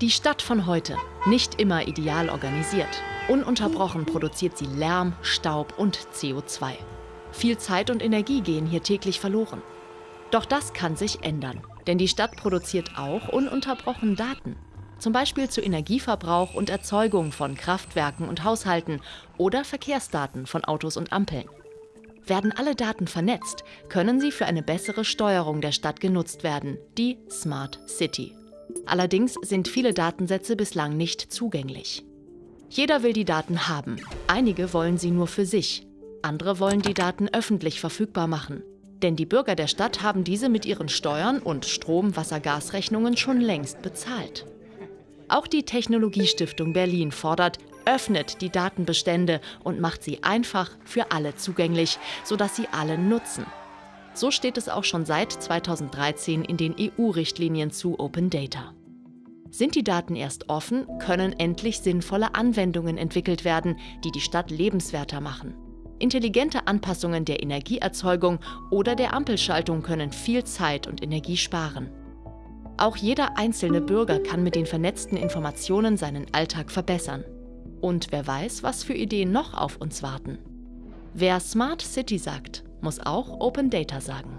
Die Stadt von heute, nicht immer ideal organisiert. Ununterbrochen produziert sie Lärm, Staub und CO2. Viel Zeit und Energie gehen hier täglich verloren. Doch das kann sich ändern, denn die Stadt produziert auch ununterbrochen Daten. Zum Beispiel zu Energieverbrauch und Erzeugung von Kraftwerken und Haushalten oder Verkehrsdaten von Autos und Ampeln. Werden alle Daten vernetzt, können sie für eine bessere Steuerung der Stadt genutzt werden, die Smart City. Allerdings sind viele Datensätze bislang nicht zugänglich. Jeder will die Daten haben. Einige wollen sie nur für sich. Andere wollen die Daten öffentlich verfügbar machen. Denn die Bürger der Stadt haben diese mit ihren Steuern und Strom-, Wasser-, Gasrechnungen schon längst bezahlt. Auch die Technologiestiftung Berlin fordert, öffnet die Datenbestände und macht sie einfach für alle zugänglich, sodass sie alle nutzen. So steht es auch schon seit 2013 in den EU-Richtlinien zu Open Data. Sind die Daten erst offen, können endlich sinnvolle Anwendungen entwickelt werden, die die Stadt lebenswerter machen. Intelligente Anpassungen der Energieerzeugung oder der Ampelschaltung können viel Zeit und Energie sparen. Auch jeder einzelne Bürger kann mit den vernetzten Informationen seinen Alltag verbessern. Und wer weiß, was für Ideen noch auf uns warten. Wer Smart City sagt, muss auch Open Data sagen.